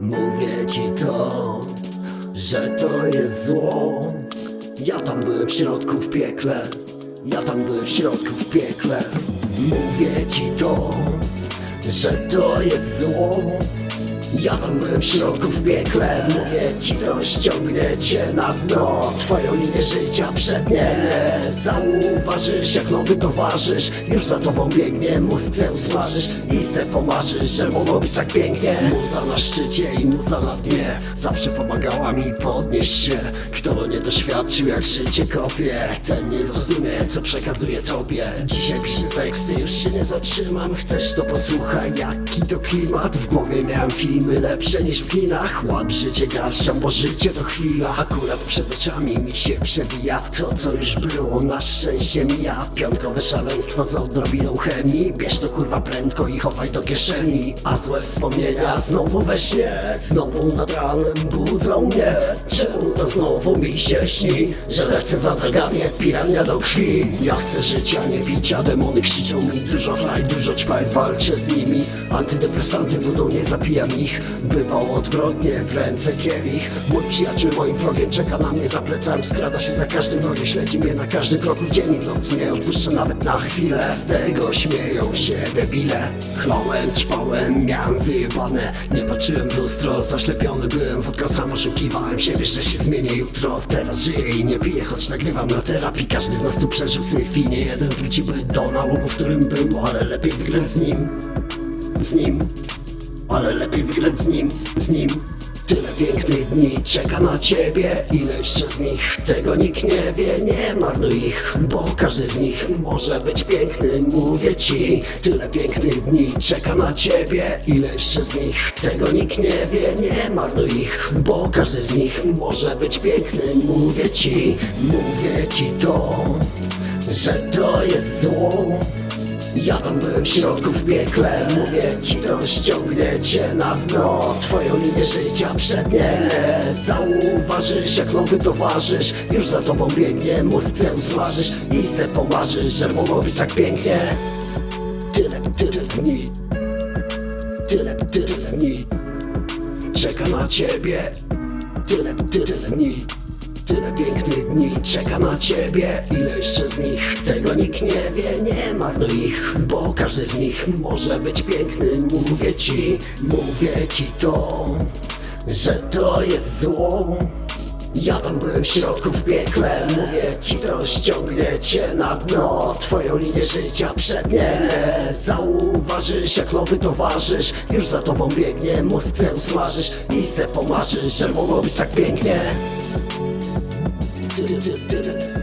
Mówię ci to, że to jest zło. Ja tam byłem w środku w piekle. Ja tam byłem w środku w piekle. Mówię ci to, że to jest zło ja tam byłem w środku w piekle Mówię ci to ściągnie cię na dno Twoją linię życia przednie Zauważysz jak nowy towarzysz Już za tobą biegnie, mózg se usmażysz I se pomarzysz, że mogło być tak pięknie. Muza na szczycie i muza na dnie Zawsze pomagała mi podnieść się. Kto nie doświadczył jak życie kopie Ten nie zrozumie co przekazuję tobie. Dzisiaj piszę teksty, już się nie zatrzymam Chcesz to posłuchaj, jaki to klimat W głowie miałem filmy lepsze niż w kinach Łap życie garszą, bo życie to chwila. Akurat przed oczami mi się przewija To co już było, na szczęście mija Piątkowe szaleństwo z odrobiną chemii. Bierz to kurwa prędko i chowaj do kieszeni. A złe wspomnienia znowu we śnie Znowu nad ranem budzą mnie. Czemu to znowu mi się śni Że lecę za dragami jak pirania do krwi? Ja chcę życia, nie picia Demony krzyczą mi dużo chlaj, dużo ćpaj Walczę z nimi. Antydepresanty budą, nie zapijam ich Bywało odwrotnie, w ręce kielich. Mój przyjaciel moim wrogiem czeka na mnie za plecami Skrada się za każdym rogiem, śledzi mnie na każdym kroku w dzień i w nocy Nie odpuszczę nawet na chwilę. Z tego śmieją się debile. Chlałem, ćpałem, miałem wyjebane. Nie patrzyłem w lustro, zaślepiony byłem Wódką sam oszukiwałem siebie, że się zmienię jutro. Teraz żyję i nie piję, choć nagrywam na terapii. Każdy z nas tu przeżył syfii Nie jeden wróciłby do nałogu, w którym był Ale lepiej wygrać z nim. Z nim ale lepiej wygrać z nim, z nim. Tyle pięknych dni czeka na ciebie. Ile jeszcze z nich, tego nikt nie wie. Nie marnuj ich, bo każdy z nich może być piękny Mówię ci, tyle pięknych dni czeka na ciebie. Ile jeszcze z nich, tego nikt nie wie. Nie marnuj ich, bo każdy z nich może być piękny Mówię ci, mówię ci to Że to jest zło ja tam byłem w środku w piekle. Mówię ci to ściągnie cię na dno. Twoją linię życia przednie Zauważysz jak nowy towarzysz. Już za tobą biegnie, mózg se usmażysz. I se pomarzysz, że mogło być tak pięknie. Tyle, tyle dni. Tyle, tyle dni. Czeka na ciebie. Tyle, tyle dni Tyle pięknych dni czeka na ciebie. Ile jeszcze z nich, tego nikt nie wie. Nie marnuj ich, bo każdy z nich może być piękny. Mówię ci, mówię ci to Że to jest zło. Ja tam byłem w środku w piekle. Mówię ci to ściągnie cię na dno. Twoją linię życia przednie Zauważysz jak nowy towarzysz. Już za tobą biegnie, mózg se usmażysz I se pomarzysz, że mogło być tak pięknie Tyle, tyle, tyle.